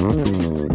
Música